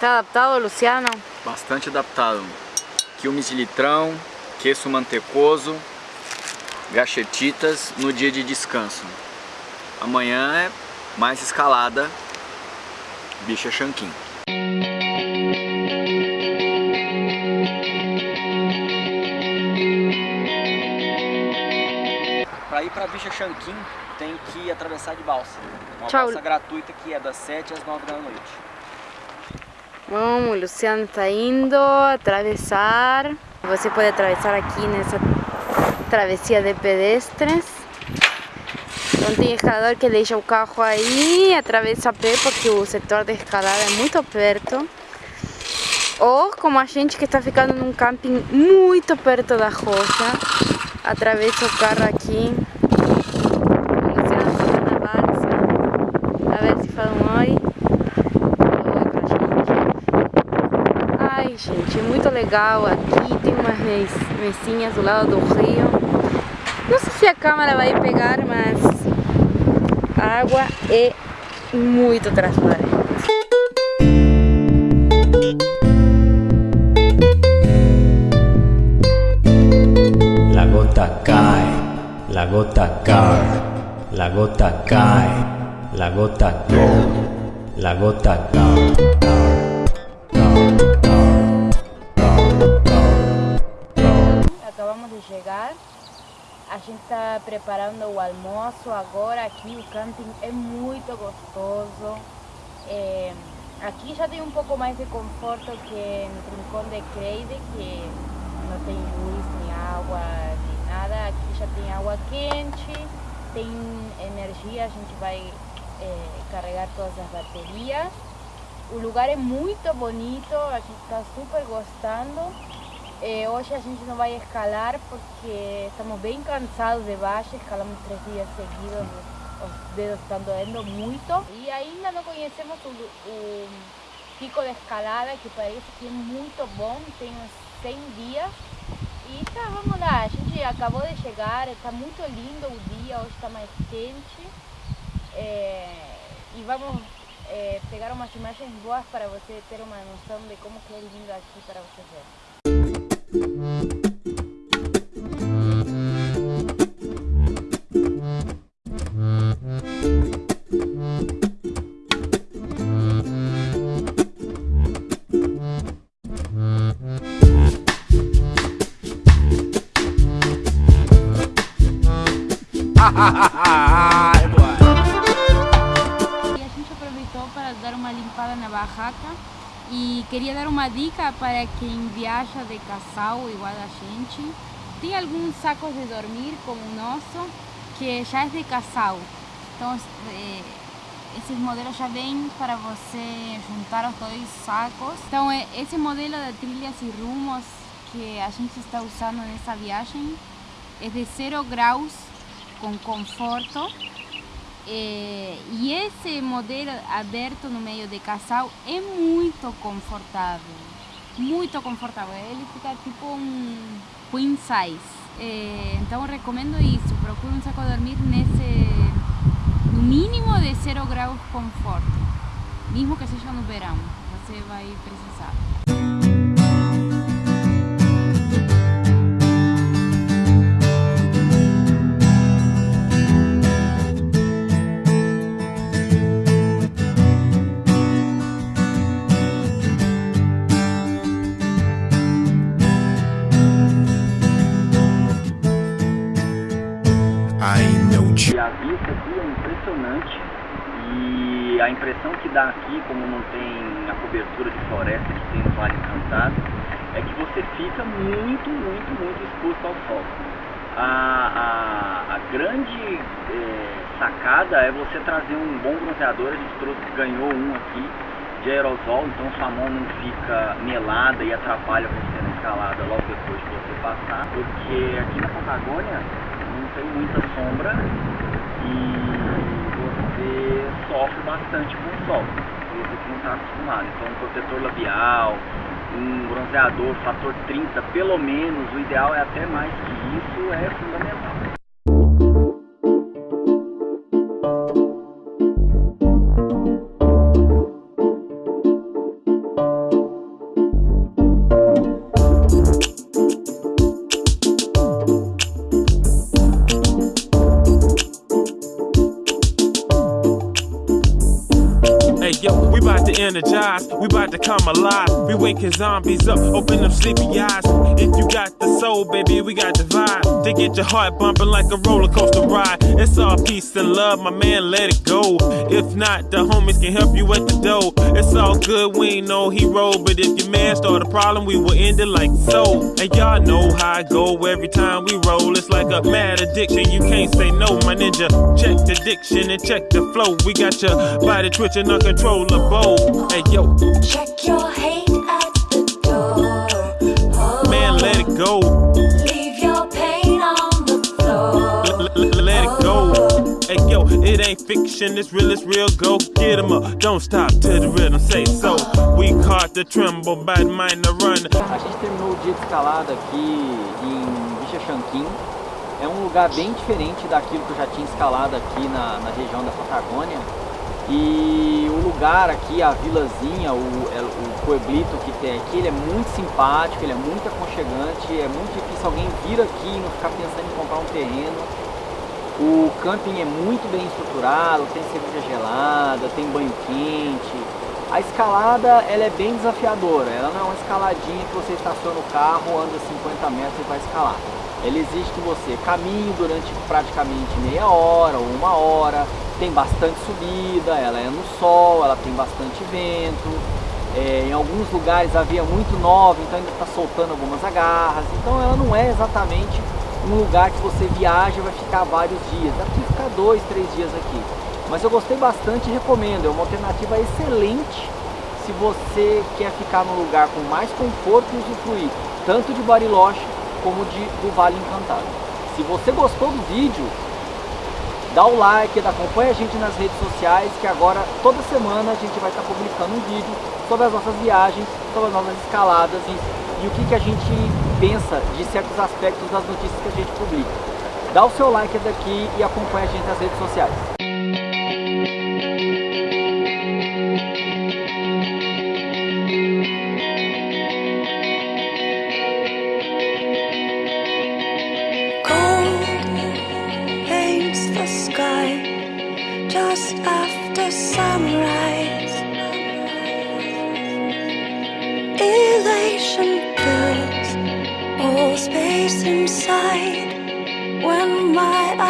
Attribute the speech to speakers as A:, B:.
A: Tá adaptado, Luciano?
B: Bastante adaptado. Quilmes de litrão, queijo mantecoso, gachetitas no dia de descanso. Amanhã é mais escalada, bicha Shankin. Para ir para Bicha Shankin tem que atravessar de balsa. Uma
A: Tchau.
B: balsa gratuita que é das 7 às 9 da noite.
A: Vamos, Luciano está indo atravessar. Você pode atravessar aqui nessa travessia de pedestres. Então escalador que deixa o carro aí, atravessa a pé porque o setor de escalada é muito perto. Ou como a gente que está ficando num camping muito perto da rocha, atravessa o carro aqui. Gente, é muito legal aqui. Tem umas mes- mesinhas do lado do rio. Não sei se a câmera vai pegar, mas a água é muito transparente.
C: La gota cae, la gota cae, la gota cae, la gota cae, la gota cae.
A: Acabamos de chegar. A gente está preparando o almoço agora. Aqui o camping é muito gostoso. É, aqui já tem um pouco mais de conforto que no Rincón de Creide, que não tem luz, nem água, nem nada. Aqui já tem água quente, tem energia, a gente vai é, carregar todas as baterias. O lugar é muito bonito, a gente está super gostando. Eh, hoje a gente não vai escalar porque estamos bem cansados de baixo, escalamos três dias seguidos, os dedos estão doendo muito. E ainda não conhecemos o, o pico de escalada, que parece que é muito bom, tem uns 100 dias. E tá, vamos lá, a gente acabou de chegar, está muito lindo o dia, hoje está mais quente. Eh, e vamos eh, pegar umas imagens boas para você ter uma noção de como que é lindo aqui para você ver. E a gente aproveitou para dar uma limpada na barraca e queria dar uma dica para quem viaja de casal igual a gente. Tem alguns sacos de dormir como o nosso que já é de casal. Então eh, esses modelos já vêm para você juntar os dois sacos. Então eh, esse modelo de trilhas e rumos que a gente está usando nessa viagem é de 0 graus com conforto é, e esse modelo aberto no meio de casal é muito confortável. Muito confortável. Ele fica tipo um queen size. É, então recomendo isso. Procure um saco de dormir nesse. no mínimo de 0 graus de conforto. Mesmo que seja no verão. Você vai precisar.
B: A impressão que dá aqui, como não tem a cobertura de floresta que tem no Vale Encantado, é que você fica muito, muito, muito exposto ao sol. A, a, a grande eh, sacada é você trazer um bom bronzeador, a gente trouxe, ganhou um aqui de aerosol, então sua mão não fica melada e atrapalha você na escalada logo depois de você passar, porque aqui na Patagônia não tem muita sombra e você sofre bastante com o sol. Você que não está acostumado. Então um protetor labial, um bronzeador, fator 30, pelo menos, o ideal é até mais que isso, é fundamental.
D: Eyes, we about to energize, we bout to come alive. We waking zombies up, open them sleepy eyes. If you got the soul, baby, we got the vibe. To get your heart bumping like a roller coaster ride. It's all peace and love, my man, let it go. If not, the homies can help you at the door. It's all good, we ain't no hero. But if your man start a problem, we will end it like so. And y'all know how I go every time we roll. It's like a mad addiction, you can't say no, my ninja. Check the diction and check the flow. We got your body twitching uncontrollable. Hey yo,
E: Check your hate at the door.
D: man, let it go.
E: Leave your pain on the floor.
D: L- let it go. Hey yo, it ain't fiction, it's real, it's real. Go get 'em up, don't stop till the rhythm say so. We caught the tremble, bad mind to run.
B: A gente terminou o dia de escalada aqui em Vichachanquim. É um lugar bem diferente daquilo que eu já tinha escalado aqui na, na região da Patagônia. E o lugar aqui, a vilazinha, o, é, o pueblito que tem aqui, ele é muito simpático, ele é muito aconchegante, é muito difícil alguém vir aqui e não ficar pensando em comprar um terreno. O camping é muito bem estruturado, tem cerveja gelada, tem banho quente. A escalada ela é bem desafiadora, ela não é uma escaladinha que você estaciona o carro, anda 50 metros e vai escalar. Ela exige que você caminhe durante praticamente meia hora ou uma hora, tem bastante subida, ela é no sol, ela tem bastante vento. É, em alguns lugares havia muito nova, então ainda está soltando algumas agarras. Então ela não é exatamente um lugar que você viaja e vai ficar vários dias. Dá para ficar dois, três dias aqui. Mas eu gostei bastante e recomendo. É uma alternativa excelente se você quer ficar num lugar com mais conforto e usufruir tanto de Bariloche como de, do Vale Encantado. Se você gostou do vídeo, dá o like, acompanha a gente nas redes sociais, que agora toda semana a gente vai estar publicando um vídeo sobre as nossas viagens, sobre as nossas escaladas e, e o que, que a gente pensa de certos aspectos das notícias que a gente publica. Dá o seu like daqui e acompanha a gente nas redes sociais.
E: Just after sunrise.